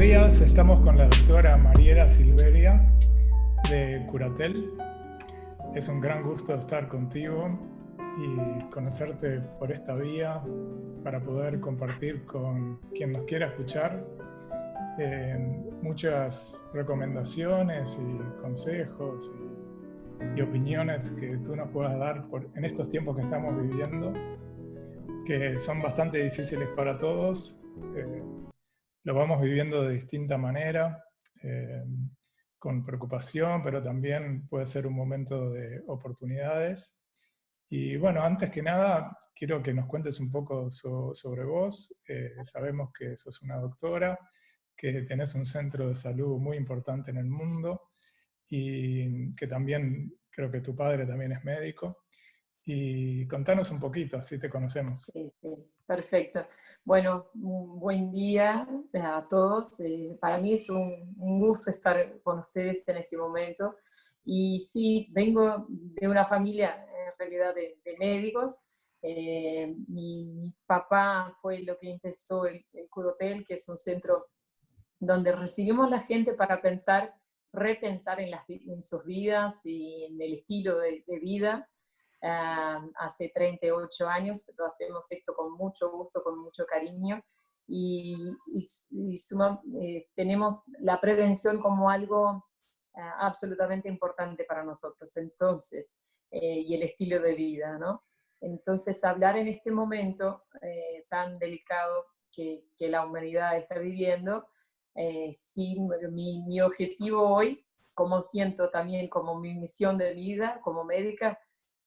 días, estamos con la doctora Mariela Silveria de Curatel. Es un gran gusto estar contigo y conocerte por esta vía para poder compartir con quien nos quiera escuchar eh, muchas recomendaciones y consejos y, opiniones que tú nos puedas dar en estos tiempos que estamos viviendo, que son bastante difíciles para todos. Eh, lo vamos viviendo de distinta manera, eh, con preocupación, pero también puede ser un momento de oportunidades. Y bueno, antes que nada, quiero que nos cuentes un poco sobre vos. Eh, sabemos que sos una doctora, que tenés un centro de salud muy importante en el mundo y que también creo que tu padre también es médico y contanos un poquito, así te conocemos. Sí, sí, perfecto. Bueno, un buen día a todos. Eh, para mí es un, gusto estar con ustedes en este momento. Y sí, vengo de una familia, en realidad, de, médicos. Eh, mi, papá fue lo que empezó el, el Curotel, que es un centro donde recibimos la gente para pensar, repensar en, las, en sus vidas y en el estilo de, de vida hace 38 años, lo hacemos esto con mucho gusto, con mucho cariño, y, eh, tenemos la prevención como algo ah, absolutamente importante para nosotros, entonces, eh, y el estilo de vida, ¿no? Entonces, hablar en este momento eh, tan delicado que, la humanidad está viviendo, sí, mi objetivo hoy, como siento también como mi misión de vida como médica,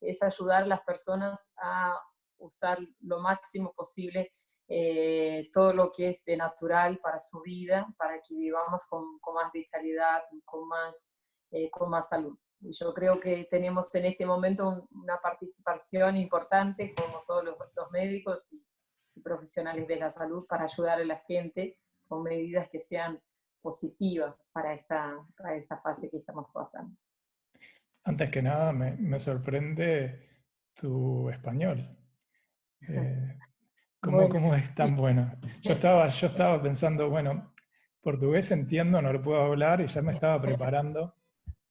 es ayudar a las personas a usar lo máximo posible eh, todo lo que es de natural para su vida, para que vivamos con, con más vitalidad, con más, eh, con más salud. Y yo creo que tenemos en este momento una participación importante, como todos los, los médicos y, y, profesionales de la salud, para ayudar a la gente con medidas que sean positivas para esta, para esta fase que estamos pasando. Antes que nada, me, sorprende tu español. Eh, ¿cómo, es tan bueno? Yo estaba, yo estaba pensando, bueno, portugués entiendo, no lo puedo hablar y ya me estaba preparando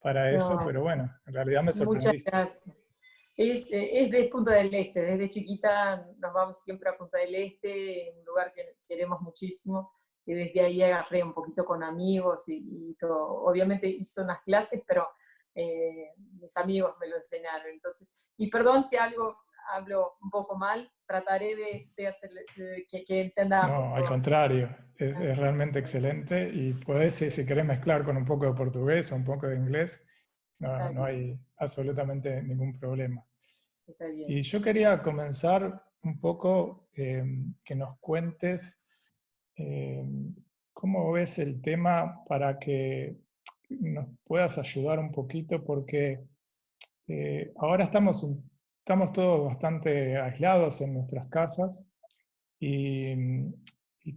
para eso, pero bueno, en realidad me sorprendiste. Muchas gracias. Es, es de Punta del Este, desde chiquita nos vamos siempre a Punta del Este, un lugar que queremos muchísimo, y desde ahí agarré un poquito con amigos y, y todo. Obviamente hice unas clases, pero eh, mis amigos me lo enseñaron. Entonces, y perdón si algo hablo un poco mal, trataré de, de hacer que, que, entendamos. No, al contrario, es, realmente excelente y puedes, si, querés mezclar con un poco de portugués o un poco de inglés, no, no hay absolutamente ningún problema. Y yo quería comenzar un poco eh, que nos cuentes eh, cómo ves el tema para que nos puedas ayudar un poquito porque eh, ahora estamos, estamos todos bastante aislados en nuestras casas y,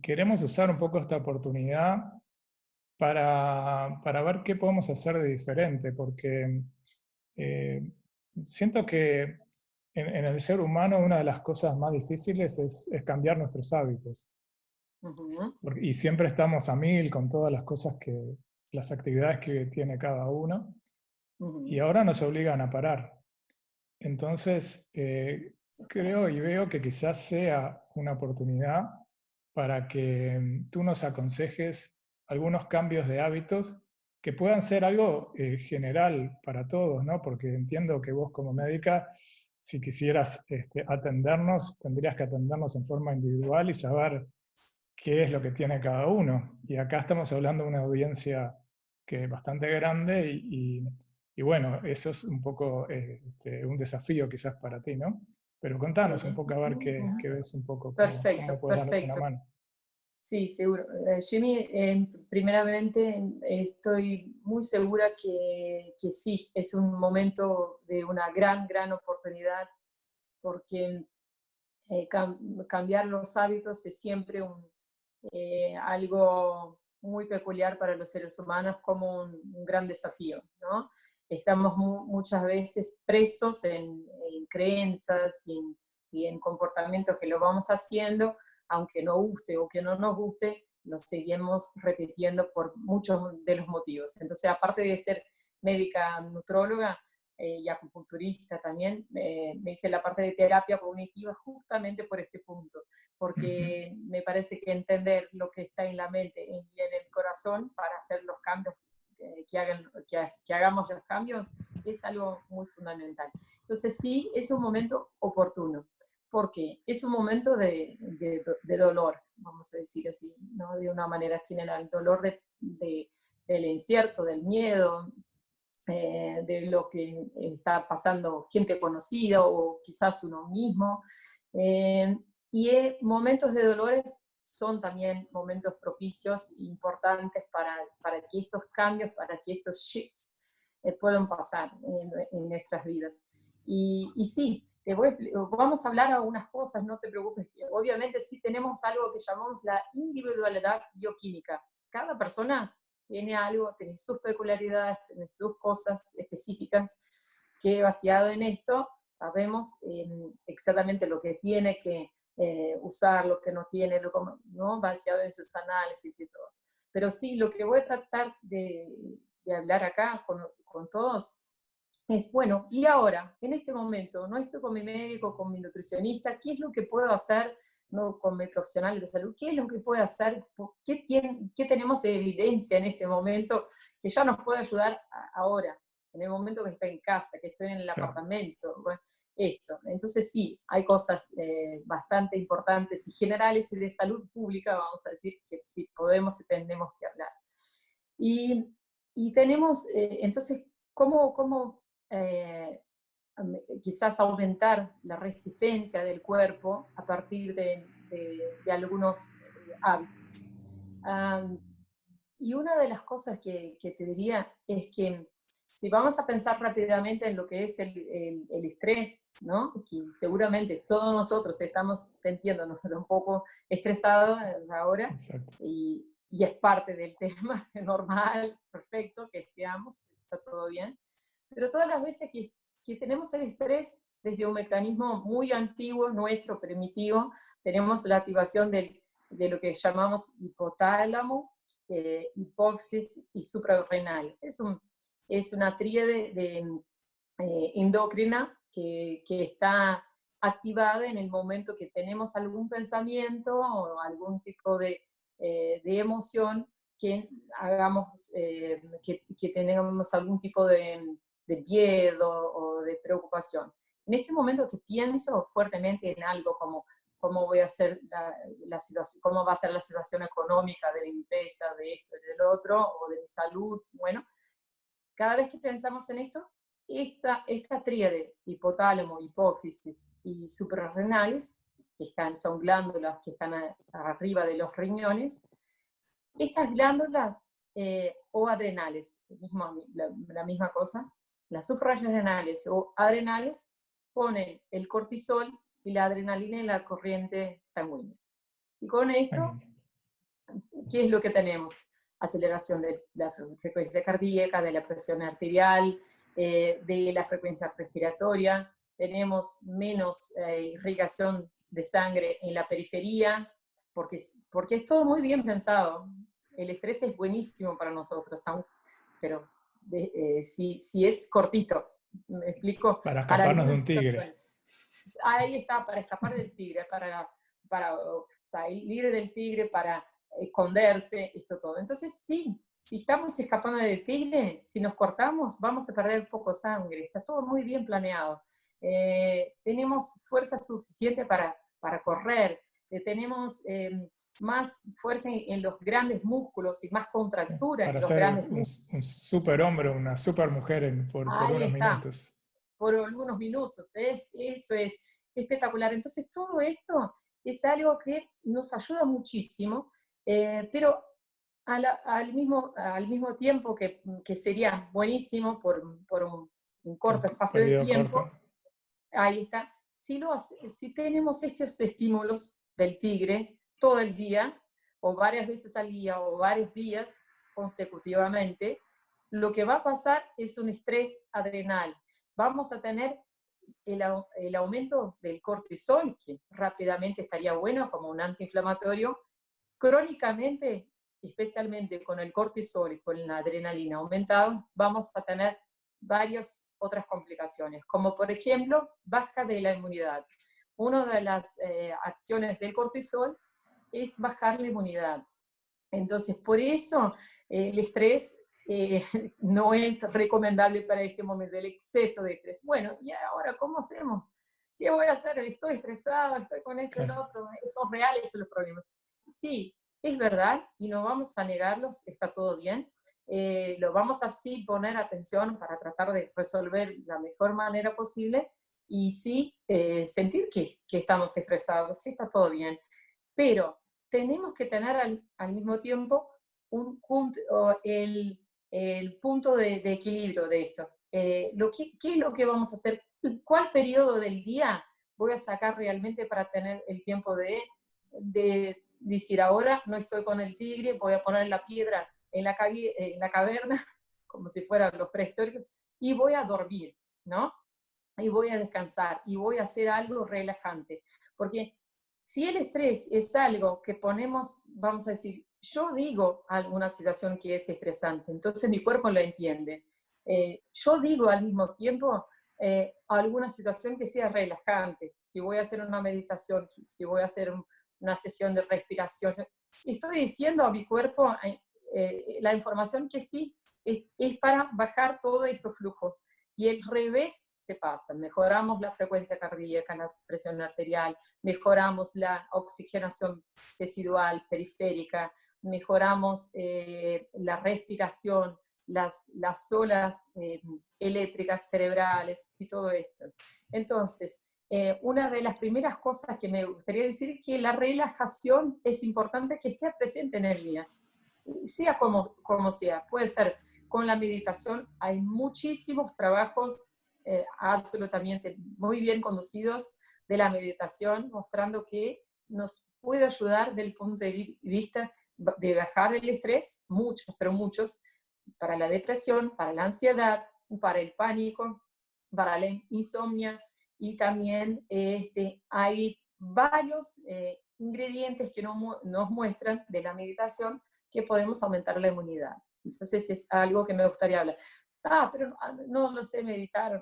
queremos usar un poco esta oportunidad para, para, ver qué podemos hacer de diferente, porque eh, siento que en, el ser humano una de las cosas más difíciles es, es cambiar nuestros hábitos. y siempre estamos a mil con todas las cosas que, las actividades que tiene cada uno, y ahora nos obligan a parar. Entonces, eh, creo y veo que quizás sea una oportunidad para que mm, tú nos aconsejes algunos cambios de hábitos que puedan ser algo eh, general para todos, ¿no? Porque entiendo que vos como médica, si quisieras este, atendernos, tendrías que atendernos en forma individual y saber qué es lo que tiene cada uno. Y acá estamos hablando de una audiencia que es bastante grande y, y, bueno, eso es un poco este, un desafío quizás para ti, ¿no? Pero contanos un poco a ver qué, qué, ves un poco. Perfecto, cómo perfecto. Una mano. Sí, seguro. Eh, Jimmy, eh, primeramente estoy muy segura que, que, sí, es un momento de una gran, gran oportunidad porque eh, cambiar los hábitos es siempre un, algo muy peculiar para los seres humanos como un, gran desafío. ¿no? Estamos muchas veces presos en, creencias y en, comportamientos que lo vamos haciendo, aunque no guste o que no nos guste, lo seguimos repitiendo por muchos de los motivos. Entonces, aparte de ser médica nutróloga eh, y acupunturista también, me hice la parte de terapia cognitiva justamente por este punto, porque me parece que entender lo que está en la mente y en el corazón para hacer los cambios que, hagan, que, hagamos los cambios es algo muy fundamental. Entonces sí, es un momento oportuno, porque es un momento de, de, dolor, vamos a decir así, ¿no? de una manera general, dolor de, del incierto, del miedo, eh, de lo que está pasando gente conocida o quizás uno mismo. Eh, y momentos de dolores son también momentos propicios e importantes para, para, que estos cambios, para que estos shifts eh, puedan pasar en, nuestras vidas. Y, y, sí, te voy, vamos a hablar algunas cosas, no te preocupes. Obviamente sí tenemos algo que llamamos la individualidad bioquímica. Cada persona tiene algo, tiene sus peculiaridades, tiene sus cosas específicas que basado en esto sabemos eh, exactamente lo que tiene que eh, usar lo que no tiene, lo, ¿no? vaciado en sus análisis y todo. Pero sí, lo que voy a tratar de, de hablar acá con, con, todos es, bueno, y ahora, en este momento, no estoy con mi médico, con mi nutricionista, ¿qué es lo que puedo hacer no, con mi profesional de salud? ¿Qué es lo que puedo hacer? ¿Qué, tiene, qué tenemos de evidencia en este momento que ya nos puede ayudar ahora? en el momento que estoy en casa, que estoy en el apartamento, bueno, esto. Entonces sí, hay cosas eh, bastante importantes y generales y de salud pública, vamos a decir, que sí podemos y tenemos que hablar. Y, y tenemos, eh, entonces, ¿cómo, cómo eh, quizás aumentar la resistencia del cuerpo a partir de, de, algunos hábitos? y una de las cosas que, que te diría es que si vamos a pensar rápidamente en lo que es el, el, estrés, ¿no? que seguramente todos nosotros estamos sintiéndonos un poco estresados ahora, y, y, es parte del tema, normal, perfecto, que estemos, está todo bien, pero todas las veces que, que tenemos el estrés desde un mecanismo muy antiguo, nuestro, primitivo, tenemos la activación del, de lo que llamamos hipotálamo, eh, hipófisis y suprarrenal. Es un es una tríade de, eh, endocrina que, que, está activada en el momento que tenemos algún pensamiento o algún tipo de, eh, de emoción que hagamos, eh, que, que, tengamos algún tipo de, de, miedo o de preocupación. En este momento que pienso fuertemente en algo como cómo voy a hacer la, la, situación, cómo va a ser la situación económica de la empresa, de esto y del otro, o de mi salud, bueno, cada vez que pensamos en esto, esta, esta tríade, hipotálamo, hipófisis y suprarrenales, que están, son glándulas que están arriba de los riñones, estas glándulas eh, o adrenales, la, misma cosa, las suprarrenales o adrenales ponen el cortisol y la adrenalina en la corriente sanguínea. Y con esto, ¿qué es lo que tenemos? aceleración de la frecuencia cardíaca, de la presión arterial, eh, de la frecuencia respiratoria, tenemos menos eh, irrigación de sangre en la periferia, porque, porque es todo muy bien pensado. El estrés es buenísimo para nosotros, pero eh, si, si, es cortito, ¿me explico? Para escaparnos de un tigre. Ahí está, para escapar del tigre, para, para salir del tigre, para esconderse, esto todo. Entonces, sí, si estamos escapando del tigre, si nos cortamos, vamos a perder poco sangre, está todo muy bien planeado. Eh, tenemos fuerza suficiente para, para correr, eh, tenemos eh, más fuerza en, los grandes músculos y más contractura para en los ser grandes un, un super hombre, una super mujer por, unos minutos. Por algunos minutos, es, eso es espectacular. Entonces todo esto es algo que nos ayuda muchísimo eh, pero al, mismo, al mismo tiempo que, que sería buenísimo por, por un, corto espacio de tiempo, ahí está, si, lo, si tenemos estos estímulos del tigre todo el día, o varias veces al día, o varios días consecutivamente, lo que va a pasar es un estrés adrenal. Vamos a tener el, aumento del cortisol, que rápidamente estaría bueno como un antiinflamatorio, crónicamente, especialmente con el cortisol y con la adrenalina aumentada, vamos a tener varias otras complicaciones, como por ejemplo, baja de la inmunidad. Una de las eh, acciones del cortisol es bajar la inmunidad. Entonces, por eso eh, el estrés eh, no es recomendable para este momento, el exceso de estrés. Bueno, ¿y ahora cómo hacemos? ¿Qué voy a hacer? Estoy estresado, estoy con esto y el otro. ¿Son reales los problemas? Sí, es verdad y no vamos a negarlos, está todo bien. Eh, lo vamos a sí poner atención para tratar de resolver la mejor manera posible y sí eh, sentir que, que, estamos estresados, sí está todo bien. Pero tenemos que tener al, al mismo tiempo un punto, el, el punto de, de, equilibrio de esto. Eh, lo que, ¿Qué es lo que vamos a hacer? ¿Cuál periodo del día voy a sacar realmente para tener el tiempo de, de decir, ahora no estoy con el tigre, voy a poner la piedra en la, en la caverna, como si fueran los prehistóricos, y voy a dormir, ¿no? Y voy a descansar, y voy a hacer algo relajante. Porque si el estrés es algo que ponemos, vamos a decir, yo digo alguna situación que es estresante, entonces mi cuerpo lo entiende. Eh, yo digo al mismo tiempo eh, alguna situación que sea relajante. Si voy a hacer una meditación, si voy a hacer una sesión de respiración, estoy diciendo a mi cuerpo eh, la información que sí es, es, para bajar todo este flujo. Y el revés se pasa, mejoramos la frecuencia cardíaca, la presión arterial, mejoramos la oxigenación residual periférica, mejoramos eh, la respiración, las, las olas eh, eléctricas cerebrales y todo esto. Entonces, una de las primeras cosas que me gustaría decir es que la relajación es importante que esté presente en el día sea como, como sea, puede ser con la meditación, hay muchísimos trabajos eh, absolutamente muy bien conducidos de la meditación, mostrando que nos puede ayudar del punto de vista de bajar el estrés, muchos, pero muchos, para la depresión, para la ansiedad, para el pánico, para la insomnia, y también este, hay varios eh, ingredientes que nos muestran de la meditación que podemos aumentar la inmunidad. Entonces es algo que me gustaría hablar. Ah, pero no, ah, no lo sé meditar.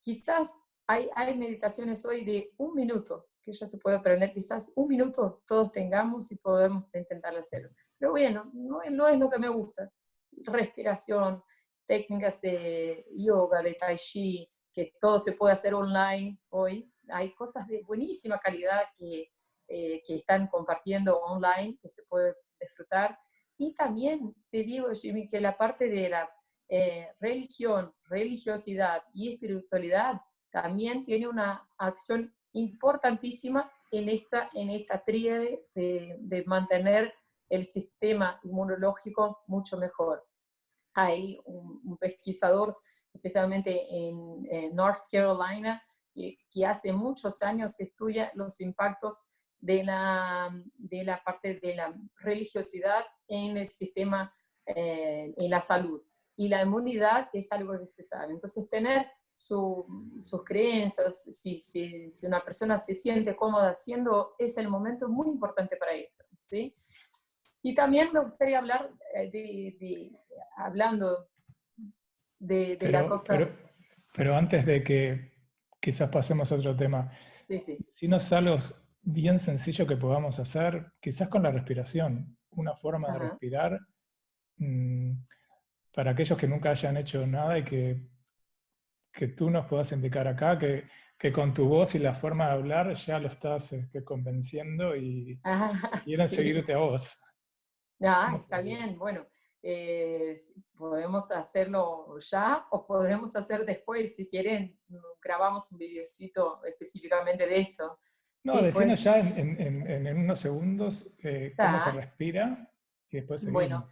Quizás hay, hay meditaciones hoy de un minuto que ya se puede aprender. Quizás un minuto todos tengamos y podemos intentar hacerlo. Pero bueno, no, no es lo que me gusta. Respiración, técnicas de yoga, de tai chi, que todo se puede hacer online hoy. Hay cosas de buenísima calidad que, eh, que están compartiendo online, que se puede disfrutar. Y también te digo, Jimmy, que la parte de la eh, religión, religiosidad y espiritualidad también tiene una acción importantísima en esta, en esta tríade de, mantener el sistema inmunológico mucho mejor. Hay un, pesquisador, especialmente en, North Carolina, que, que, hace muchos años estudia los impactos de la, de la parte de la religiosidad en el sistema, eh, en la salud. Y la inmunidad es algo que se sabe. Entonces, tener sus creencias, si, si, si, una persona se siente cómoda haciendo, es el momento muy importante para esto. ¿sí? Y también me gustaría hablar eh, de, hablando de, de la cosa... Pero, pero, antes de que quizás pasemos a otro tema, sí, sí. si nos salos bien sencillo que podamos hacer, quizás con la respiración, una forma de respirar mm, para aquellos que nunca hayan hecho nada y que, que tú nos puedas indicar acá, que, que, con tu voz y la forma de hablar ya lo estás este, convenciendo y quieren seguirte a vos. Ah, está bien, bueno, eh, podemos hacerlo ya o podemos hacer después, si quieren, grabamos un videocito específicamente de esto. No, sí, ya en, unos segundos eh, cómo se respira y después seguimos. Bueno,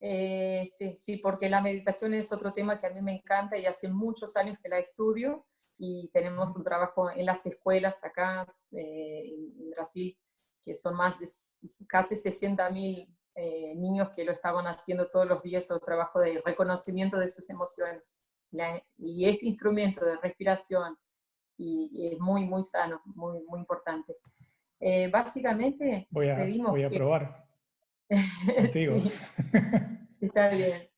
eh, este, sí, porque la meditación es otro tema que a mí me encanta y hace muchos años que la estudio y tenemos un trabajo en las escuelas acá eh, en Brasil, que son más de casi 60 mil niños que lo estaban haciendo todos los días, el trabajo de reconocimiento de sus emociones. y este instrumento de respiración, y, es muy, muy sano, muy, muy importante. Eh, básicamente voy a, voy a probar contigo. está bien.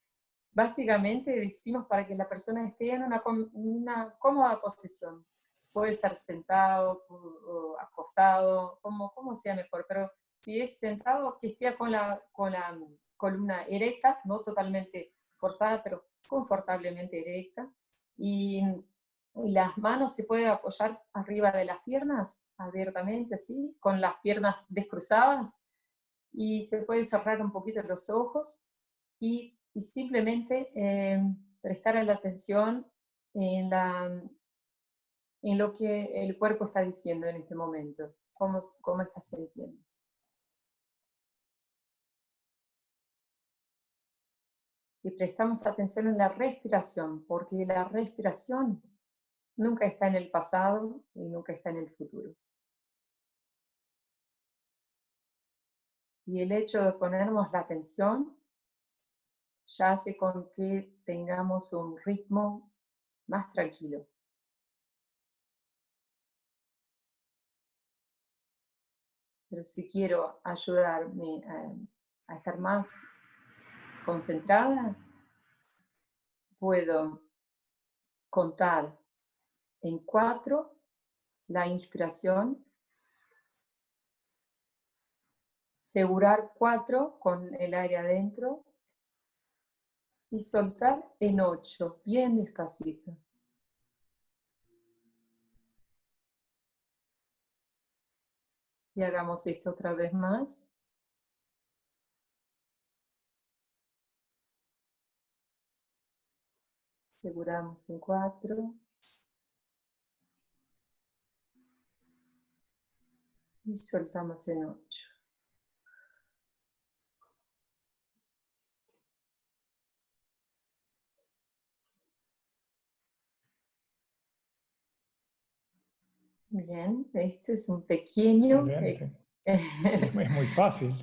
Básicamente decimos para que la persona esté en una, una cómoda posición. Puede ser sentado o acostado, como, como sea mejor, pero si es sentado, que esté con la, con la columna erecta, no totalmente forzada, pero confortablemente erecta. Y, las manos se pueden apoyar arriba de las piernas, abiertamente así, con las piernas descruzadas. Y se puede cerrar un poquito los ojos y, simplemente eh, prestar la atención en, la, en lo que el cuerpo está diciendo en este momento, cómo, cómo está sintiendo. y prestamos atención en la respiración, porque la respiración nunca está en el pasado y nunca está en el futuro. Y el hecho de ponernos la atención ya hace con que tengamos un ritmo más tranquilo. Pero si quiero ayudarme a, a estar más concentrada, puedo contar en cuatro la inspiración, segurar cuatro con el aire adentro y soltar en ocho, bien despacito. Y hagamos esto otra vez más. Seguramos en cuatro. Y soltamos en ocho. Bien, este es un pequeño... es muy fácil.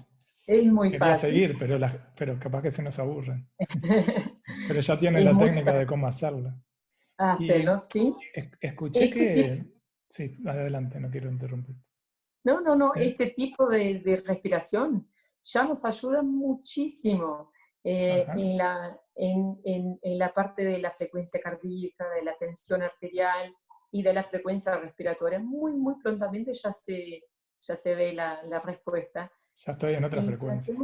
Es muy Quería fácil. seguir, pero, pero capaz que se nos aburren. pero ya tienen la técnica de cómo hacerlo. Hacerlo, sí. escuché este que... Sí, adelante, no quiero interrumpir. No, no, no, este tipo de, respiración ya nos ayuda muchísimo eh, en, la, en, en, la parte de la frecuencia cardíaca, de la tensión arterial y de la frecuencia respiratoria. Muy, muy prontamente ya se, ya se ve la, la respuesta. Ya estoy en otra frecuencia.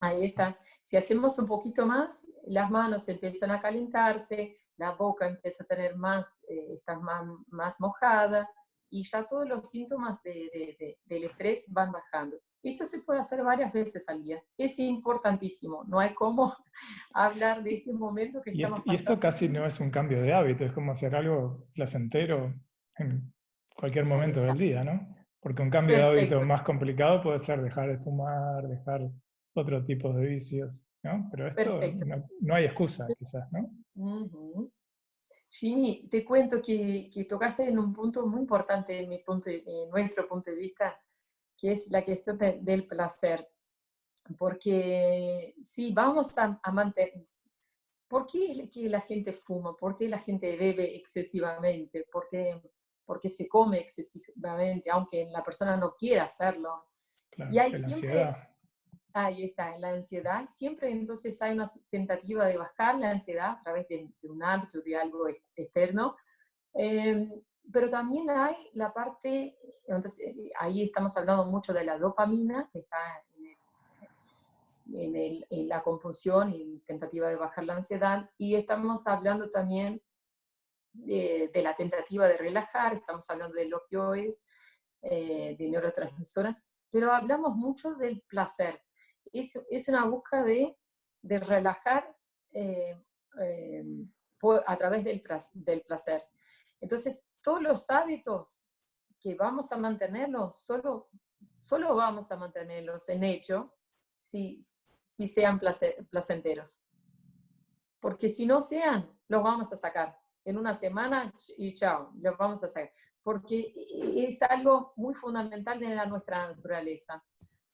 ahí está. Si hacemos un poquito más, las manos empiezan a calentarse, la boca empieza a tener más, eh, está más, más mojada, y ya todos los síntomas de, del estrés van bajando. Esto se puede hacer varias veces al día. Es importantísimo. No hay cómo hablar de este momento que estamos Y esto casi no es un cambio de hábito, es como hacer algo placentero en cualquier momento del día, ¿no? Porque un cambio de hábito más complicado puede ser dejar de fumar, dejar otro tipo de vicios, ¿no? Pero esto no, hay excusa, quizás, ¿no? Jimmy, te cuento que, tocaste en un punto muy importante en, mi punto, en nuestro punto de vista, que es la cuestión del placer. Porque si vamos a, a mantener... ¿Por qué es que la gente fuma? ¿Por qué la gente bebe excesivamente? ¿Por qué porque se come excesivamente, aunque la persona no quiera hacerlo. y hay siempre, ahí está, la ansiedad, siempre entonces hay una tentativa de bajar la ansiedad a través de, un hábito, de algo externo, em, pero también hay la parte, entonces eh, ahí estamos hablando mucho de la dopamina, que está en, en la compulsión y tentativa de bajar la ansiedad, y estamos hablando también de, la tentativa de relajar, estamos hablando de opioides, eh, de neurotransmisoras, pero hablamos mucho del placer. Es, es una búsqueda de, de relajar eh, eh, a través del, del placer. Entonces, todos los hábitos que vamos a mantenerlos, solo, solo vamos a mantenerlos en hecho si, si sean placenteros. Porque si no sean, los vamos a sacar en una semana y chao, lo vamos a hacer. Porque es algo muy fundamental de la nuestra naturaleza.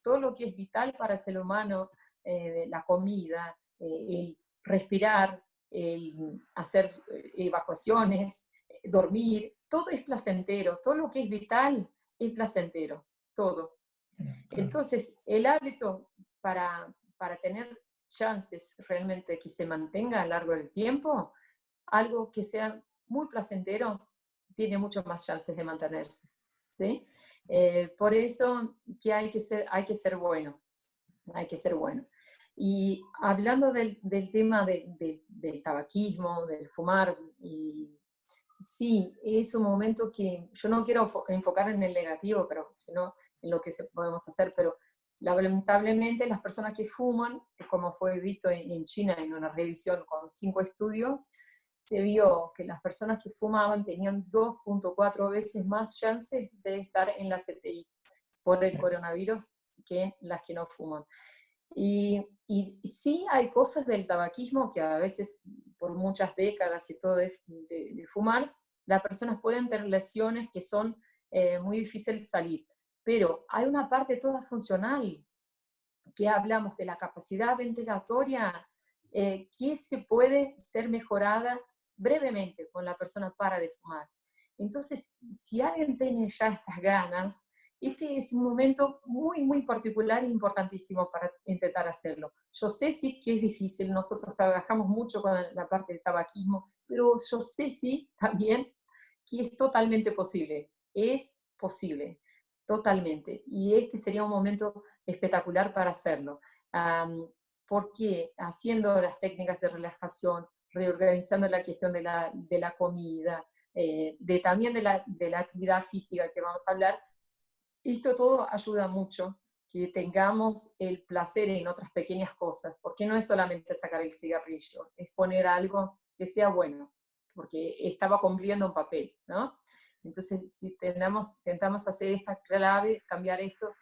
Todo lo que es vital para el ser humano, eh, la comida, eh, el respirar, el hacer eh, evacuaciones, dormir, todo es placentero, todo lo que es vital es placentero, todo. Entonces, el hábito para, para tener chances realmente que se mantenga a lo largo del tiempo, algo que sea muy placentero, tiene mucho más chances de mantenerse. ¿sí? Eh, por eso que hay que, ser, hay que ser bueno, hay que ser bueno. Y hablando del, del tema de, del tabaquismo, del fumar, y sí, es un momento que yo no quiero enfocar en el negativo, pero sino en lo que podemos hacer, pero lamentablemente las personas que fuman, como fue visto en China en una revisión con cinco estudios, se vio que las personas que fumaban tenían 2.4 veces más chances de estar en la CTI por el coronavirus que las que no fuman. Y, y, sí hay cosas del tabaquismo que a veces por muchas décadas y todo de, fumar, las personas pueden tener lesiones que son eh, muy difíciles de salir. Pero hay una parte toda funcional, que hablamos de la capacidad ventilatoria, eh, se puede ser mejorada brevemente con la persona para de fumar. Entonces, si alguien tiene ya estas ganas, este es un momento muy, muy particular e importantísimo para intentar hacerlo. Yo sé sí que es difícil, nosotros trabajamos mucho con la parte del tabaquismo, pero yo sé sí también que es totalmente posible. Es posible, totalmente. Y este sería un momento espectacular para hacerlo. Porque haciendo las técnicas de relajación, reorganizando la cuestión de la, de la comida, eh, de también de la, de la actividad física que vamos a hablar, esto todo ayuda mucho que tengamos el placer en otras pequeñas cosas, porque no es solamente sacar el cigarrillo, es poner algo que sea bueno, porque estaba cumpliendo un papel, ¿no? Entonces, si tenemos, intentamos hacer esta clave, cambiar esto,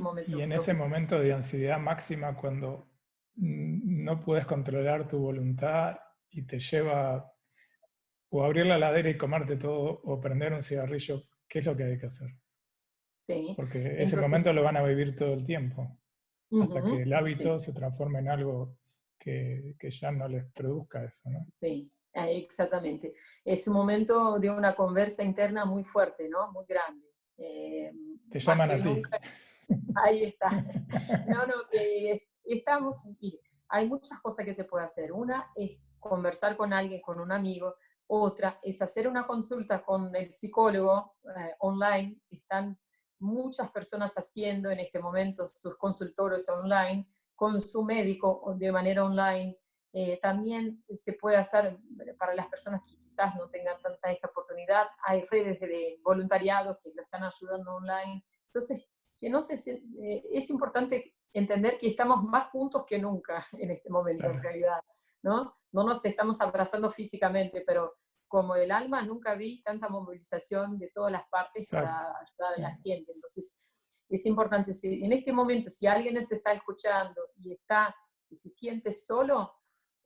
momento. Y en ese momento de ansiedad máxima, cuando no puedes controlar tu voluntad y te lleva o abrir la ladera y comerte todo o prender un cigarrillo, ¿qué es lo que hay que hacer? Sí. Porque ese momento lo van a vivir todo el tiempo, hasta que el hábito se transforme en algo que, que, ya no les produzca eso, ¿no? Sí, ah, exactamente. Es un momento de una conversa interna muy fuerte, ¿no? Muy grande. Eh, te llaman a ti. Ahí está. No, no, estamos, hay muchas cosas que se puede hacer. Una es conversar con alguien, con un amigo. Otra es hacer una consulta con el psicólogo eh, online. Están muchas personas haciendo en este momento sus consultorios online, con su médico de manera online. Eh, también se puede hacer para las personas que quizás no tengan tanta esta oportunidad. Hay redes de voluntariado que lo están ayudando online. Entonces, que no sé, eh, es importante entender que estamos más juntos que nunca en este momento, en realidad, ¿no? No nos estamos abrazando físicamente, pero como el alma nunca vi tanta movilización de todas las partes para ayudar a la gente. Entonces, es importante, si, en este momento, si alguien se está escuchando y está y se siente solo,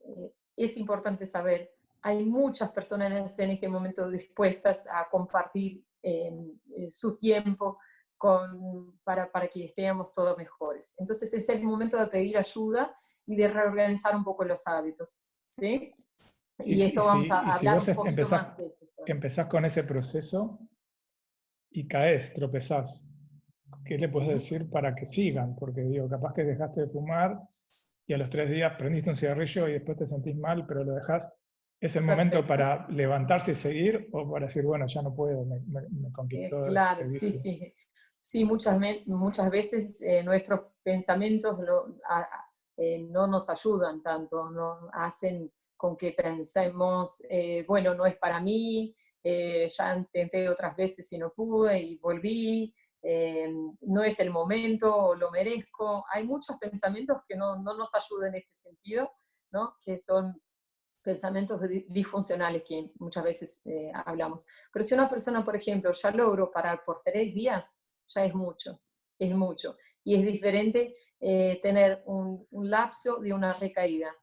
eh, es importante saber, hay muchas personas en este momento dispuestas a compartir eh, su tiempo, para, para que estemos todos mejores. Entonces es el momento de pedir ayuda y de reorganizar un poco los hábitos. ¿sí? Y, esto vamos a hablar un poquito empezás, más de Empezás con ese proceso y caes, tropezás. ¿Qué le puedes decir para que sigan? Porque digo, capaz que dejaste de fumar y a los tres días prendiste un cigarrillo y después te sentís mal, pero lo dejás. ¿Es el momento para levantarse y seguir o para decir, bueno, ya no puedo, me, me, conquistó? Eh, claro, sí, sí. Sí, muchas, muchas veces eh, nuestros pensamientos eh, no nos ayudan tanto, no hacen con que pensemos, eh, bueno, no es para mí, ya intenté otras veces y no pude y volví, no es el momento, lo merezco. Hay muchos pensamientos que no, no nos ayudan en este sentido, ¿no? que son pensamientos disfuncionales que muchas veces hablamos. Pero si una persona, por ejemplo, ya logró parar por tres días, ya es mucho, es mucho. Y es diferente eh, tener un, lapso de una recaída.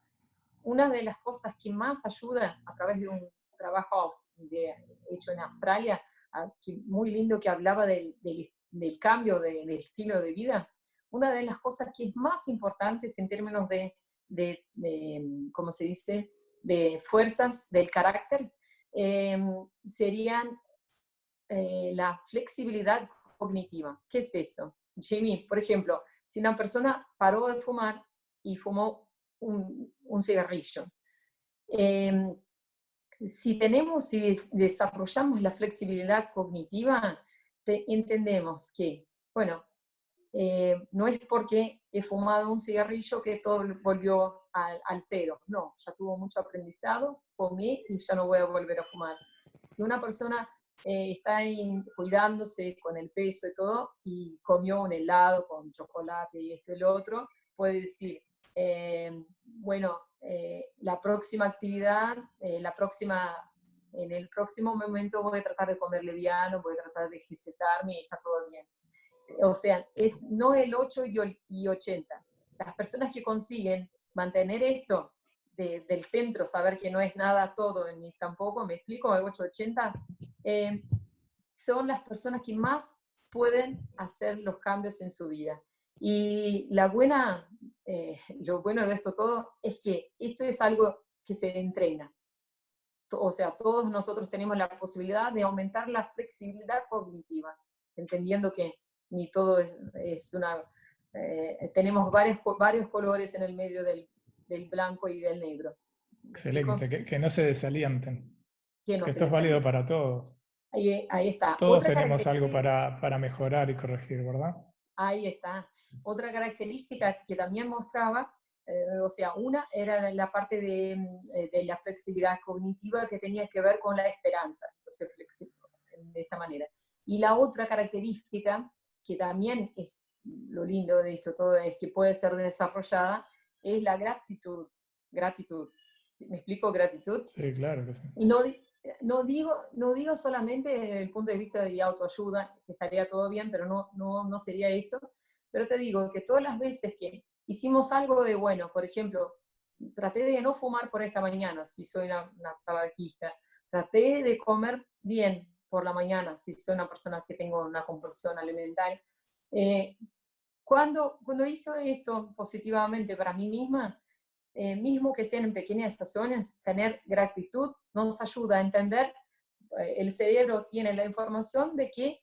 Una de las cosas que más ayuda a través de un trabajo hecho en Australia, ah, muy lindo que hablaba del, del, cambio del estilo de vida, una de las cosas que es más importantes en términos de, de, ¿cómo se dice?, de fuerzas del carácter, eh, serían eh, la flexibilidad cognitiva. ¿Qué es eso? Jimmy, por ejemplo, si una persona paró de fumar y fumó un, un cigarrillo, em, si tenemos, si desarrollamos la flexibilidad cognitiva, entendemos que, bueno, eh, no es porque he fumado un cigarrillo que todo volvió al, cero, no, ya tuvo mucho aprendizado, comí y ya no voy a volver a fumar. Si una persona eh, está cuidándose con el peso y todo, y comió un helado con chocolate y esto y lo otro, puede decir, eh, bueno, la próxima actividad, la próxima, en el próximo momento voy a tratar de comer liviano, voy a tratar de ejercitarme y está todo bien. O sea, es no el 8 y 80. Las personas que consiguen mantener esto del centro, saber que no es nada todo ni tampoco, me explico, el 880, eh, son las personas que más pueden hacer los cambios en su vida. Y la buena, eh, lo bueno de esto todo es que esto es algo que se entrena. O sea, todos nosotros tenemos la posibilidad de aumentar la flexibilidad cognitiva, entendiendo que ni todo es, una... Eh, tenemos varios, varios colores en el medio del, del blanco y del negro. Excelente, que, no se desalienten. Que, esto es válido para todos. Ahí, está. Todos tenemos algo para, para, mejorar y corregir, ¿verdad? Ahí está. Otra característica que también mostraba, eh, o sea, una era la parte de, eh, de, la flexibilidad cognitiva que tenía que ver con la esperanza, entonces de esta manera. Y la otra característica, que también es lo lindo de esto todo, es que puede ser desarrollada, es la gratitud. Gratitud. ¿Me explico gratitud? Sí, claro que sí. Y no, no, digo, no digo solamente desde el punto de vista de autoayuda, que estaría todo bien, pero no, no, no sería esto. Pero te digo que todas las veces que hicimos algo de bueno, por ejemplo, traté de no fumar por esta mañana, si soy una, tabaquista, traté de comer bien por la mañana, si soy una persona que tengo una compulsión alimentaria, eh, cuando, cuando hizo esto positivamente para mí misma, eh, mismo que sean en pequeñas estaciones, tener gratitud nos ayuda a entender, eh, el cerebro tiene la información de que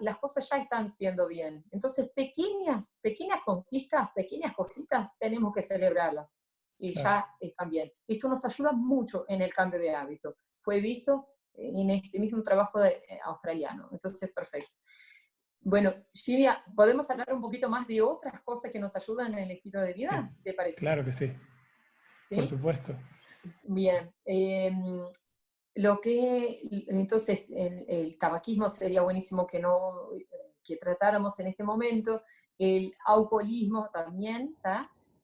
las cosas ya están siendo bien. Entonces, pequeñas, pequeñas conquistas, pequeñas cositas, tenemos que celebrarlas y ya están bien. Esto nos ayuda mucho en el cambio de hábito. Fue visto en este mismo trabajo de, eh, australiano. Entonces, perfecto. Bueno, Silvia, ¿podemos hablar un poquito más de otras cosas que nos ayudan en el estilo de vida? ¿Te parece? Claro que sí. Por supuesto. Bien. Em, lo que, entonces, el, tabaquismo sería buenísimo que no que tratáramos en este momento. El alcoholismo también.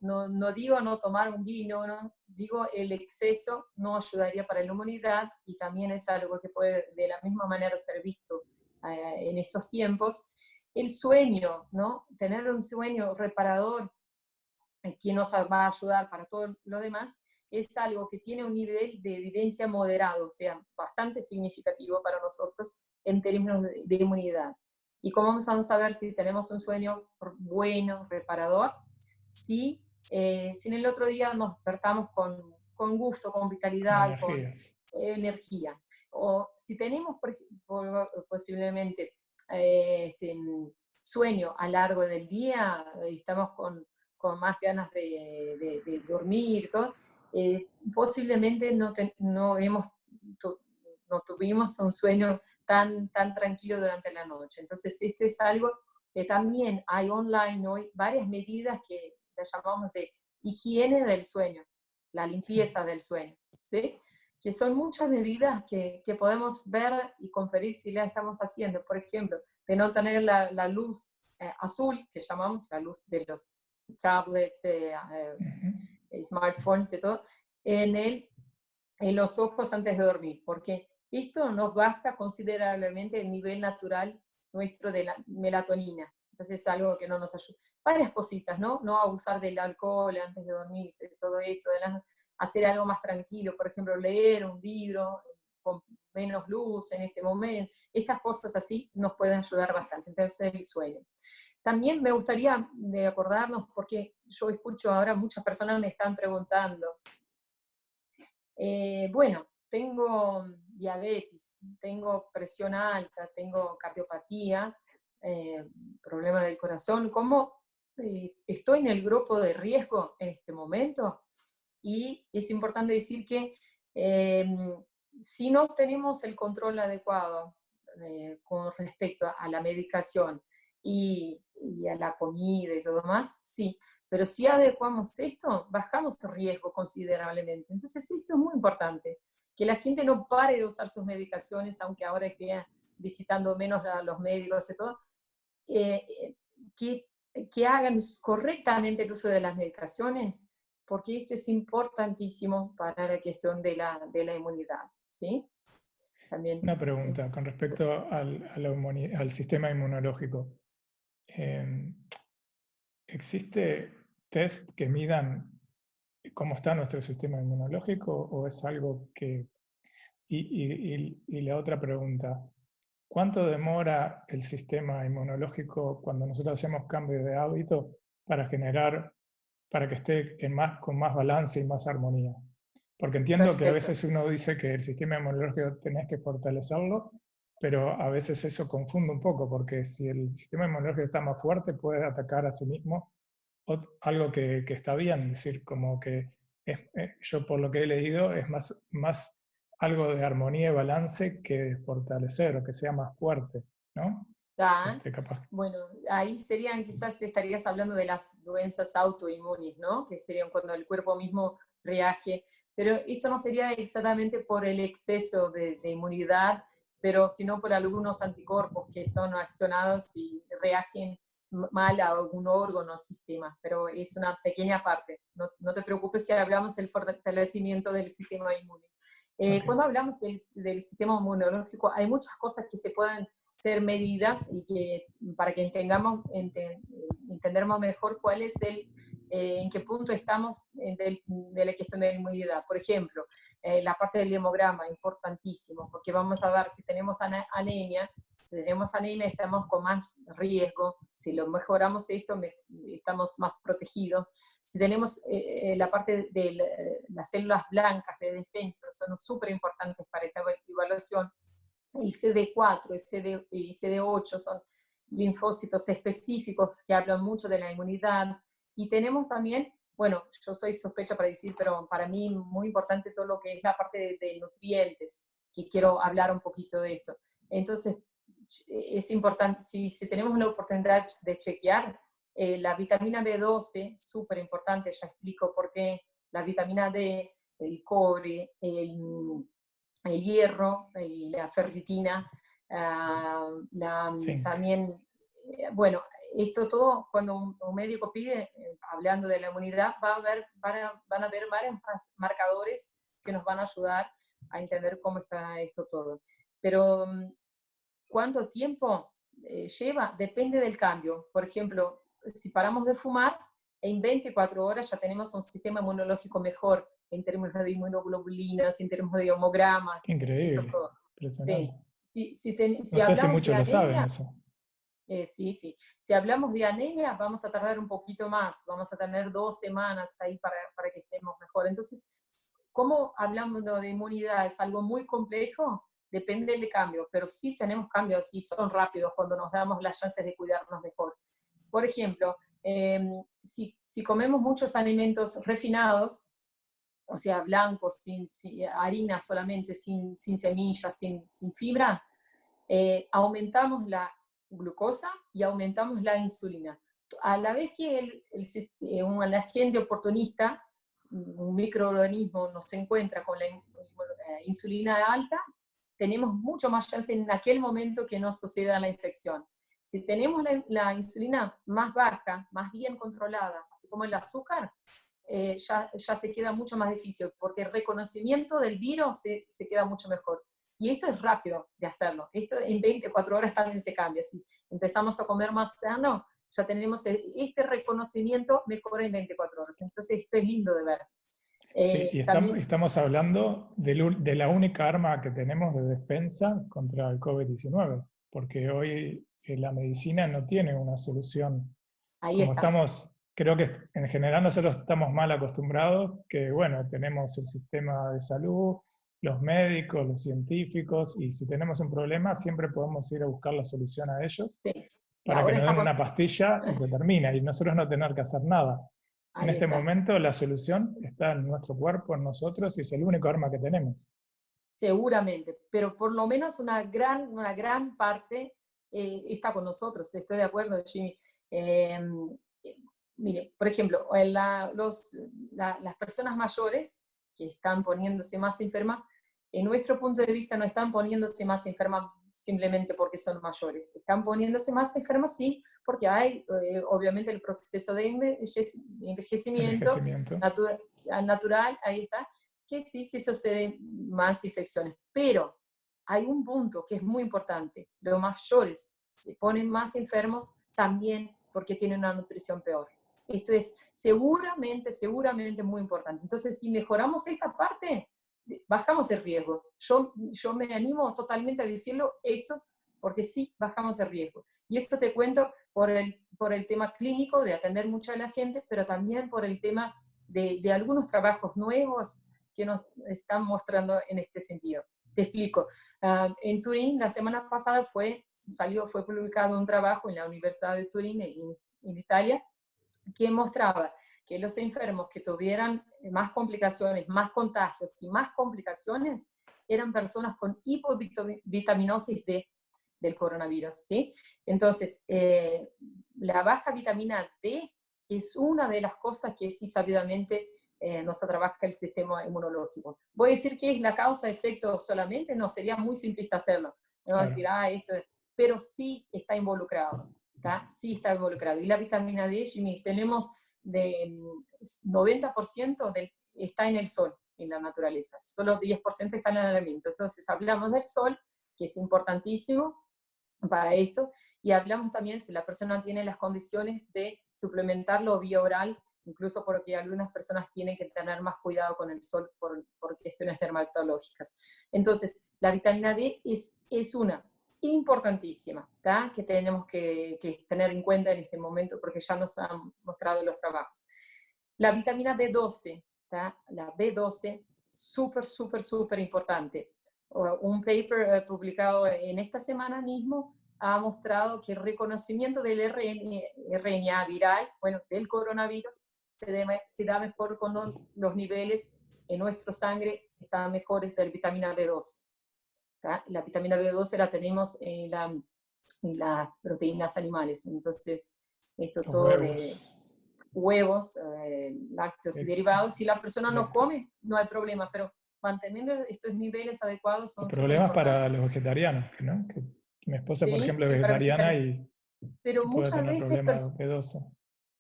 No, no, digo no tomar un vino, no, digo el exceso no ayudaría para la humanidad y también es algo que puede de la misma manera ser visto eh, en estos tiempos. El sueño, ¿no? Tener un sueño reparador eh, que nos va a ayudar para todo lo demás, es algo que tiene un nivel de evidencia moderado, o sea, bastante significativo para nosotros en términos de, inmunidad. ¿Y cómo vamos a saber si tenemos un sueño bueno, reparador? Si, eh, si en el otro día nos despertamos con, con gusto, con vitalidad, con energía o si tenemos posiblemente eh, este, sueño a largo del día, y estamos con, con más ganas de, de, dormir, todo, eh, posiblemente no, no, hemos, no tuvimos un sueño tan, tan tranquilo durante la noche. Entonces esto es algo que también hay online hoy, varias medidas que llamamos de higiene del sueño, la limpieza del sueño. ¿sí? que son muchas medidas que, que, podemos ver y conferir si la estamos haciendo. Por ejemplo, de no tener la, la luz eh, azul, que llamamos la luz de los tablets, eh, eh, smartphones y todo, en, el, en los ojos antes de dormir, porque esto nos baja considerablemente el nivel natural nuestro de la melatonina. Entonces es algo que no nos ayuda. Varias cositas, ¿no? No abusar del alcohol antes de dormirse, todo esto, de hacer algo más tranquilo, por ejemplo, leer un libro con menos luz en este momento, estas cosas así nos pueden ayudar bastante, entonces el sueño. También me gustaría de acordarnos, porque yo escucho ahora muchas personas me están preguntando, eh, bueno, tengo diabetes, tengo presión alta, tengo cardiopatía, eh, problema del corazón, ¿cómo eh, estoy en el grupo de riesgo en este momento? Y es importante decir que em, si no tenemos el control adecuado eh, con respecto a, la medicación y, y, a la comida y todo más, sí, pero si adecuamos esto, bajamos el riesgo considerablemente. Entonces esto es muy importante, que la gente no pare de usar sus medicaciones, aunque ahora esté visitando menos a los médicos y todo, eh, que, que hagan correctamente el uso de las medicaciones, porque esto es importantísimo para la cuestión de la, de la inmunidad. ¿sí? También Una pregunta con respecto al, al, sistema inmunológico. Em, ¿Existe test que midan cómo está nuestro sistema inmunológico o es algo que... Y, y, la otra pregunta, ¿cuánto demora el sistema inmunológico cuando nosotros hacemos cambio de hábito para generar, para que esté en más, con más balance y más armonía? Porque entiendo que a veces uno dice que el sistema inmunológico tenés que fortalecerlo, pero a veces eso confunde un poco, porque si el sistema inmunológico está más fuerte, puede atacar a sí mismo algo que, está bien, es decir, como que eh, yo por lo que he leído es más, más algo de armonía y balance que fortalecer o que sea más fuerte, ¿no? Este, bueno, ahí serían, quizás estarías hablando de las doenças autoinmunes, ¿no? Que serían cuando el cuerpo mismo reage, pero esto no sería exactamente por el exceso de, de inmunidad, pero sino por algunos anticuerpos que son accionados y reagen mal a algún órgano o sistema, pero es una pequeña parte. No, no, te preocupes si hablamos del fortalecimiento del sistema inmune. Eh, cuando hablamos del, del, sistema inmunológico, hay muchas cosas que se pueden ser medidas y que para que entendamos, entendamos mejor cuál es el, eh, en qué punto estamos de, de, la cuestión de la inmunidad. Por ejemplo, eh, la parte del hemograma, importantísimo, porque vamos a ver si tenemos anemia, si tenemos anemia estamos con más riesgo, si lo mejoramos esto estamos más protegidos. Si tenemos eh, eh, la parte de las células blancas de defensa, son súper importantes para esta evaluación. El CD4 CD, y CD8 son linfocitos específicos que hablan mucho de la inmunidad. Y tenemos también, bueno, yo soy sospecha para decir, pero para mí muy importante todo lo que es la parte de, de nutrientes, que quiero hablar un poquito de esto. Entonces, es importante, si, si tenemos la oportunidad de chequear, eh, la vitamina B12, súper importante, ya explico por qué, la vitamina D, el cobre, el, el hierro, la ferritina, ah, la, también, eh, bueno, esto todo, cuando un, médico pide, eh, hablando de la inmunidad, va a haber, van, a, van a haber varios marcadores que nos van a ayudar a entender cómo está esto todo. Pero mm, ¿Cuánto tiempo eh, lleva? Depende del cambio. Por ejemplo, si paramos de fumar, en 24 horas ya tenemos un sistema inmunológico mejor en términos de inmunoglobulinas, en términos de homogramas. Increíble. Sí. Si, no sé si muchos lo saben eso. Eh, sí, sí. Si hablamos de anemia, vamos a tardar un poquito más, vamos a tener dos semanas ahí para, para que estemos mejor. Entonces, ¿cómo hablamos de inmunidad? Es algo muy complejo, depende del cambio, pero sí tenemos cambios y son rápidos cuando nos damos las chances de cuidarnos mejor. Por ejemplo, em, si, si, comemos muchos alimentos refinados, o sea, blancos, sin, harina solamente, sin, sin semillas, sin, sin fibra, eh, aumentamos la glucosa y aumentamos la insulina. A la vez que el, eh, un agente oportunista, un microorganismo, nos encuentra con la eh, insulina alta, tenemos mucho más chance en aquel momento que no suceda la infección. Si tenemos la, insulina más baja, más bien controlada, así como el azúcar, eh, ya, ya, se queda mucho más difícil, porque el reconocimiento del virus se, se, queda mucho mejor. Y esto es rápido de hacerlo. Esto en 24 horas también se cambia. Si empezamos a comer más sano, ya tenemos este reconocimiento mejor en 24 horas. Entonces esto es lindo de ver. Sí, eh, y estamos, hablando de, la única arma que tenemos de defensa contra el COVID-19, porque hoy eh, la medicina no tiene una solución. Ahí Como estamos, creo que en general nosotros estamos mal acostumbrados, que bueno, tenemos el sistema de salud, los médicos, los científicos, y si tenemos un problema siempre podemos ir a buscar la solución a ellos para que nos den una pastilla y se termina, y nosotros no tener que hacer nada. en este momento la solución está en nuestro cuerpo, en nosotros, y es el único arma que tenemos. Seguramente, pero por lo menos una gran, una gran parte eh, está con nosotros, estoy de acuerdo, Jimmy. Em, eh, mire, por ejemplo, los, las personas mayores que están poniéndose más enfermas, en nuestro punto de vista no están poniéndose más enfermas simplemente porque son mayores, están poniéndose más enfermas sí, porque hay eh, obviamente el proceso de envejecimiento, natural, ahí está, que sí se suceden más infecciones, pero hay un punto que es muy importante, los mayores se ponen más enfermos también porque tienen una nutrición peor. Esto es seguramente, seguramente muy importante. Entonces, si mejoramos esta parte, bajamos el riesgo. Yo, yo me animo totalmente a decirlo esto, porque sí, bajamos el riesgo. Y esto te cuento por el, por el tema clínico, de atender mucho a la gente, pero también por el tema de, de algunos trabajos nuevos que nos están mostrando en este sentido. Te explico. Ah, en Turín, la semana pasada fue, salió, fue publicado un trabajo en la Universidad de Turín, en, en Italia, que mostraba que los enfermos que tuvieran más complicaciones, más contagios y más complicaciones eran personas con hipovitaminosis D del coronavirus. ¿sí? Entonces, eh, la baja vitamina D es una de las cosas que sí sabidamente eh, nos trabaja el sistema inmunológico. Voy a decir que es la causa-efecto solamente, no, sería muy simplista hacerlo. No a decir, ah, esto, pero sí está involucrado. Sí está involucrado. Y la vitamina D, Jimmy, tenemos de 90% mm, está en el sol, en la naturaleza. Solo 10% está en el alimento. Entonces hablamos del sol, que es importantísimo para esto, y hablamos también si la persona tiene las condiciones de suplementarlo vía oral, incluso porque algunas personas tienen que tener más cuidado con el sol por, por cuestiones dermatológicas. Entonces, la vitamina D es, es una, importantísima, que tenemos que, tener en cuenta en este momento porque ya nos han mostrado los trabajos. La vitamina B12, la B12, súper, súper, súper importante. Un paper eh, publicado en esta semana mismo ha mostrado que el reconocimiento del RNA, viral, bueno, del coronavirus, se, se da mejor con los niveles en nuestra sangre, están mejores de la vitamina B12. La vitamina B12 la tenemos en, las proteínas animales, entonces esto todo de huevos, eh, lácteos y derivados, si la persona no come, no hay problema, pero manteniendo estos niveles adecuados son... Problemas para los vegetarianos, ¿no? Que mi esposa, por ejemplo, es vegetariana y... Pero muchas veces...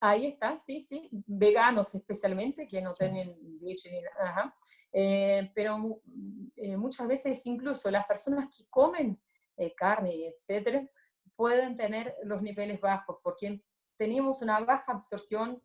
Ahí está, sí, sí, veganos especialmente, que no tienen leche ni nada, eh, pero eh, muchas veces incluso las personas que comen eh, carne, etcétera, pueden tener los niveles bajos, porque tenemos una baja absorción,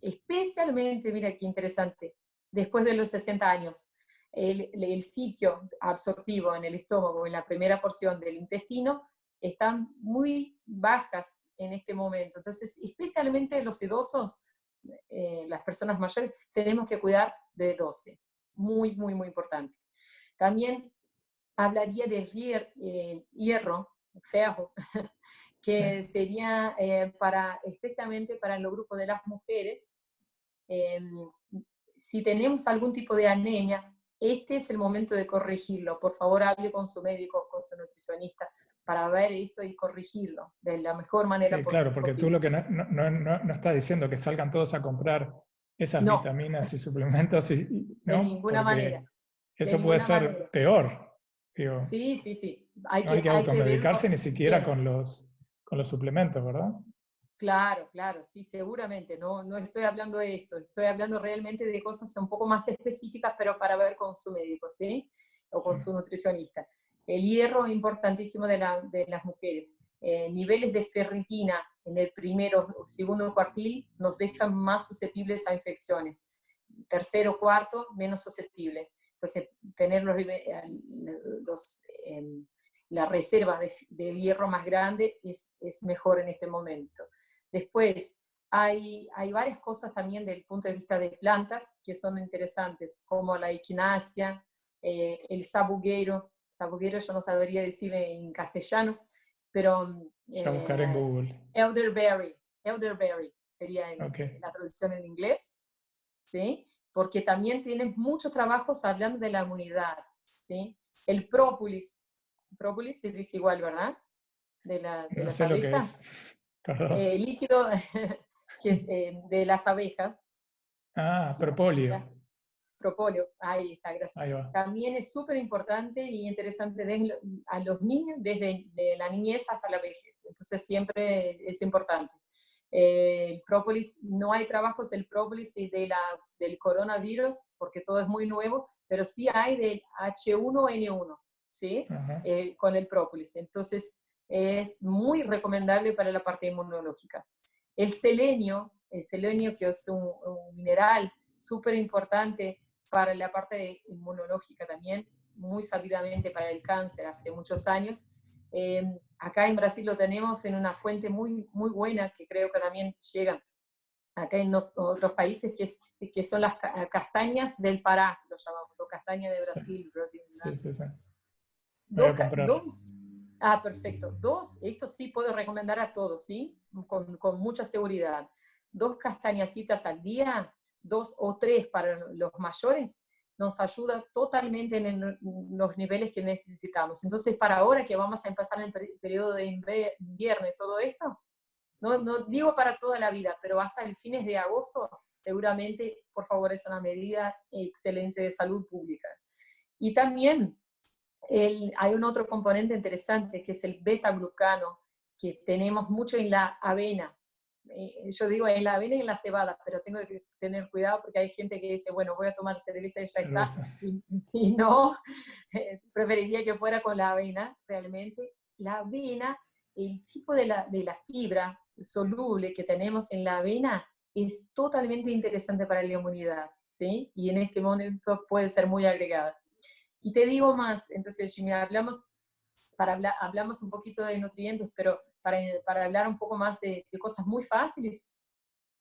especialmente, mira qué interesante, después de los 60 años. El, el sitio absortivo en el estómago, en la primera porción del intestino, están muy bajas en este momento. Entonces, especialmente los sedosos, eh, las personas mayores, tenemos que cuidar de 12. Muy, muy, muy importante. También hablaría del eh, hierro, feo, que sería eh, para, especialmente para el grupo de las mujeres. Em, si tenemos algún tipo de anemia, este es el momento de corregirlo. Por favor, hable con su médico, con su nutricionista, para ver esto y corregirlo de la mejor manera sí, Claro, porque tú lo que no, no, no, no, estás diciendo que salgan todos a comprar esas vitaminas y suplementos. Y, de ninguna manera. Eso puede ser peor. sí, sí, sí. Hay que, hay que automedicarse ni siquiera con los, con los suplementos, ¿verdad? Claro, claro, sí, seguramente. No, no estoy hablando de esto, estoy hablando realmente de cosas un poco más específicas, pero para ver con su médico, ¿sí? O con su nutricionista. El hierro es importantísimo de, las mujeres. Eh, niveles de ferritina en el primero o segundo cuartil nos dejan más susceptibles a infecciones. Tercero, cuarto, menos susceptible. Entonces, tener los, eh, em, la reserva de, hierro más grande es, mejor en este momento. Después, hay, hay, varias cosas también del punto de vista de plantas que son interesantes, como la equinacia, eh, el sabuguero, sabuguero yo no sabría decir en castellano, pero... ya buscaré en Google. Elderberry, elderberry sería la traducción en inglés, ¿sí? Porque también tiene muchos trabajos hablando de la inmunidad, ¿sí? El própolis, própolis se dice igual, ¿verdad? De, la, de las abejas. Eh, líquido que es, eh, de las abejas. Ah, propóleo. Propóleo, ahí está, gracias. También es súper importante y interesante desde, a los niños, desde la niñez hasta la vejez. Entonces siempre es importante. Eh, el própolis, no hay trabajos del própolis y de la, del coronavirus porque todo es muy nuevo, pero sí hay del H1N1, ¿sí? Eh, con el própolis. Entonces es muy recomendable para la parte inmunológica. El selenio, el selenio que es un, mineral súper importante para la parte inmunológica también, muy sabidamente para el cáncer hace muchos años, Em, acá en Brasil lo tenemos en una fuente muy, muy buena que creo que también llega acá en otros países, que, es, que son las castañas del Pará, lo llamamos, o castaña de Brasil. Brasil sí, sí, sí. Dos, ah, perfecto. Dos, esto sí puedo recomendar a todos, ¿sí? Con, con mucha seguridad. Dos castañacitas al día, dos o tres para los mayores, nos ayuda totalmente en los niveles que necesitamos. Entonces, para ahora que vamos a empezar el periodo de invierno y todo esto, no, no digo para toda la vida, pero hasta el fines de agosto, seguramente, por favor, es una medida excelente de salud pública. Y también el, hay un otro componente interesante, que es el beta-glucano, que tenemos mucho en la avena. Eh, yo digo en la avena y en la cebada, pero tengo que tener cuidado porque hay gente que dice, bueno, voy a tomar cerveza y ya está, y, no, eh, preferiría que fuera con la avena, realmente. La avena, el tipo de la, de la fibra soluble que tenemos en la avena es totalmente interesante para la inmunidad, ¿sí? Y en este momento puede ser muy agregada. Y te digo más, entonces, Jimmy, hablamos, para hablamos un poquito de nutrientes, pero para, para hablar un poco más de, cosas muy fáciles,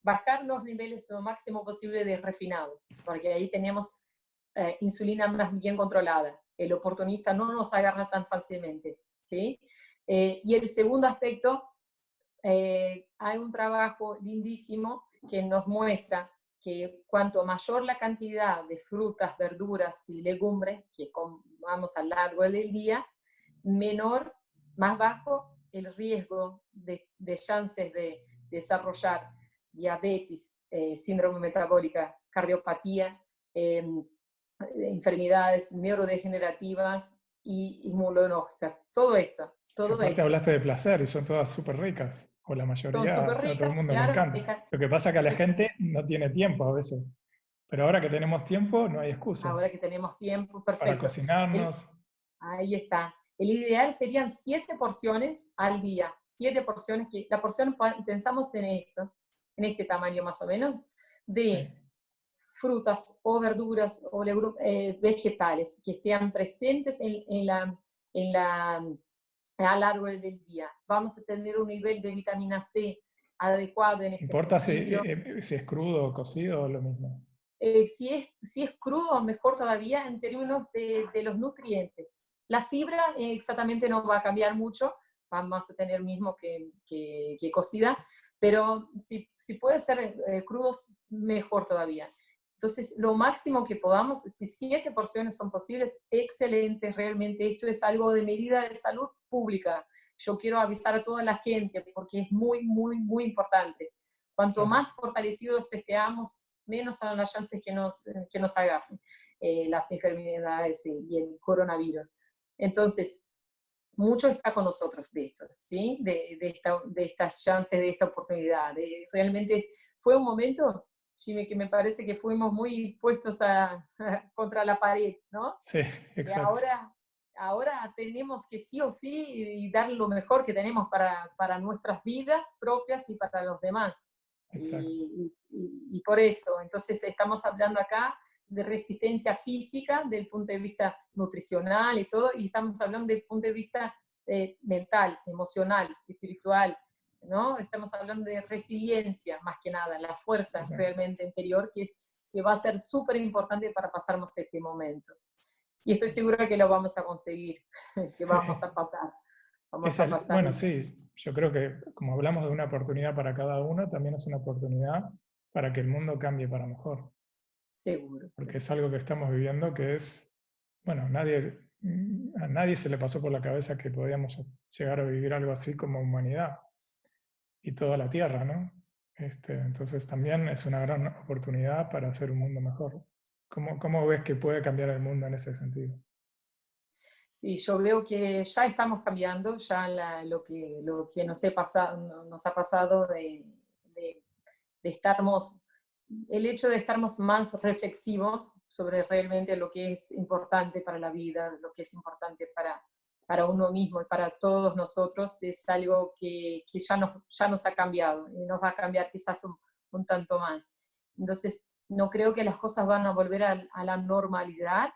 bajar los niveles lo máximo posible de refinados, porque ahí tenemos eh, insulina más bien controlada. El oportunista no nos agarra tan fácilmente, ¿sí? Eh, y el segundo aspecto, eh, hay un trabajo lindísimo que nos muestra que cuanto mayor la cantidad de frutas, verduras y legumbres que comamos a lo largo del día, menor, más bajo el riesgo de, chances de desarrollar diabetes, eh, síndrome metabólica, cardiopatía, em, enfermedades neurodegenerativas y inmunológicas. Todo esto. Todo Aparte hablaste de placer y son todas súper ricas, o la mayoría, a todo el mundo le encanta. Lo que pasa es que la gente no tiene tiempo a veces. Pero ahora que tenemos tiempo, no hay excusa. Ahora que tenemos tiempo, perfecto. Para cocinarnos. ahí está. El ideal serían siete porciones al día, siete porciones, que la porción pensamos en esto, en este tamaño más o menos, de frutas o verduras o eh, vegetales que estén presentes en, la, en la, a lo largo del día. Vamos a tener un nivel de vitamina C adecuado en este ¿Importa si, eh, eh, si, es crudo o cocido o lo mismo? si, es, si es crudo, mejor todavía en términos de, de los nutrientes. La fibra eh, exactamente no va a cambiar mucho, vamos a tener mismo que, que, cocida, pero si, si puede ser eh, crudos, mejor todavía. Entonces, lo máximo que podamos, si siete porciones son posibles, excelente, realmente esto es algo de medida de salud pública. Yo quiero avisar a toda la gente porque es muy, muy, muy importante. Cuanto más fortalecidos estemos, menos son las chances que nos, que nos agarren eh, las enfermedades y el coronavirus. Entonces, mucho está con nosotros de esto, ¿sí? De, de, estas chances, de esta oportunidad. realmente fue un momento, Jimmy, que me parece que fuimos muy puestos a, contra la pared, ¿no? Sí, exacto. Y ahora, ahora tenemos que sí o sí dar lo mejor que tenemos para, para nuestras vidas propias y para los demás. Y, y, por eso, entonces estamos hablando acá de resistencia física, del punto de vista nutricional y todo, y estamos hablando del punto de vista eh, mental, emocional, espiritual, ¿no? Estamos hablando de resiliencia, más que nada, la fuerza realmente interior, que, es, que va a ser súper importante para pasarnos este momento. y estoy segura que lo vamos a conseguir, que vamos a pasar. Vamos a pasar. Bueno, sí, yo creo que como hablamos de una oportunidad para cada uno, también es una oportunidad para que el mundo cambie para mejor. Seguro. Porque es algo que estamos viviendo que es, bueno, nadie, a nadie se le pasó por la cabeza que podíamos llegar a vivir algo así como humanidad y toda la Tierra, ¿no? Este, entonces también es una gran oportunidad para hacer un mundo mejor. ¿Cómo, ¿Cómo, ves que puede cambiar el mundo en ese sentido? Sí, yo veo que ya estamos cambiando, ya lo, que, lo que nos, he pasado, nos ha pasado de, de, estarmos, el hecho de estarmos más reflexivos sobre realmente lo que es importante para la vida, lo que es importante para, para uno mismo y para todos nosotros es algo que, que ya, nos, ya nos ha cambiado y nos va a cambiar quizás un, un tanto más. Entonces, no creo que las cosas van a volver a, a la normalidad,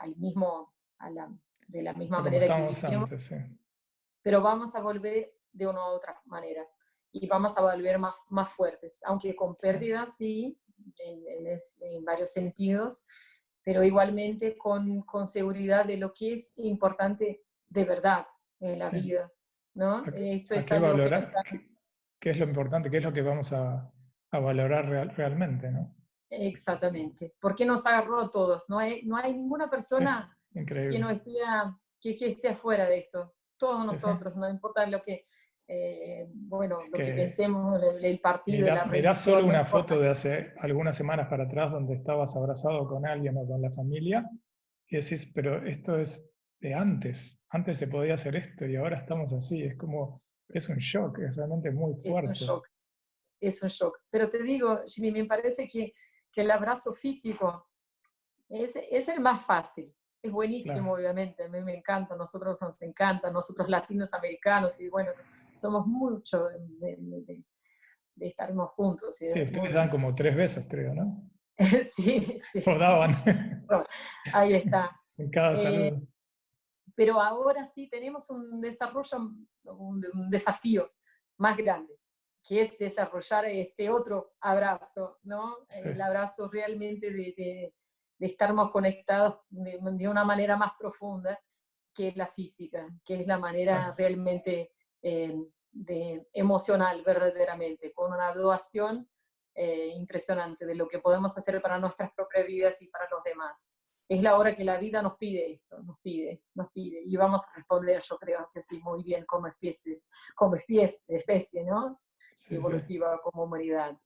al mismo, a la, de la misma manera que vivimos, pero vamos a volver de una u otra manera y vamos a volver más, más fuertes, aunque con pérdidas sí, en, en, en varios sentidos, pero igualmente con, con, seguridad de lo que es importante de verdad en la vida. ¿no? Esto es algo que ¿Qué, es lo importante? ¿Qué es lo que vamos a, a valorar realmente? ¿no? Exactamente. Porque nos agarró a todos. No hay, no hay ninguna persona que, no esté, que, esté afuera de esto. Todos nosotros, no importa lo que, eh, bueno, lo que, pensemos del partido. Mirá, la solo una foto de hace algunas semanas para atrás donde estabas abrazado con alguien o con la familia y decís, pero esto es de antes, antes se podía hacer esto y ahora estamos así, es como, es un shock, es realmente muy fuerte. Es un shock, es un shock. Pero te digo, Jimmy, me parece que, que el abrazo físico es, es el más fácil es buenísimo, obviamente, a mí me encanta, a nosotros nos encanta, nosotros latinos americanos, y bueno, somos mucho de, de, de, estarnos juntos. sí, ustedes dan como tres veces, creo, ¿no? sí, sí. O daban. ahí está. en cada eh, saludo. pero ahora sí tenemos un desarrollo, un, desafío más grande, que es desarrollar este otro abrazo, ¿no? El abrazo realmente de de estar más conectados de, una manera más profunda que la física, que es la manera realmente eh, de, emocional, verdaderamente, con una doación eh, impresionante de lo que podemos hacer para nuestras propias vidas y para los demás. Es la hora que la vida nos pide esto, nos pide, nos pide, y vamos a responder, yo creo que sí, muy bien como especie, como especie, especie ¿no? Evolutiva, como humanidad.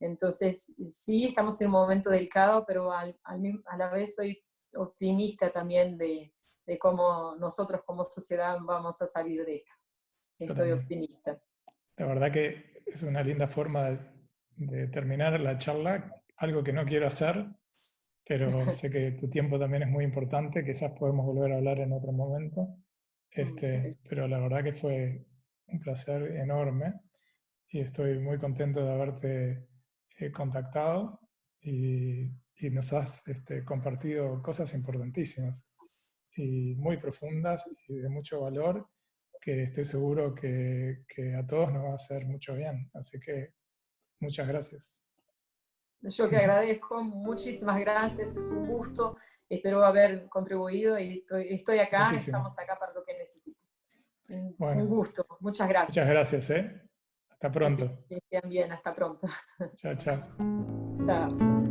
Entonces, sí, estamos en un momento delicado, pero al, a la vez soy optimista también de, de, cómo nosotros como sociedad vamos a salir de esto. Estoy optimista. La verdad que es una linda forma de, terminar la charla, algo que no quiero hacer, pero sé que tu tiempo también es muy importante, quizás podemos volver a hablar en otro momento, este, pero la verdad que fue un placer enorme y estoy muy contento de haberte contactado y, nos has este, compartido cosas importantísimas y muy profundas y de mucho valor que estoy seguro que, que a todos nos va a hacer mucho bien. Así que muchas gracias. Yo que agradezco, muchísimas gracias, es un gusto, espero haber contribuido y estoy, acá, estamos acá para lo que necesiten. un gusto, muchas gracias. Muchas gracias, ¿eh? Hasta pronto. Que estén bien, hasta pronto. Chao, chao. Chao.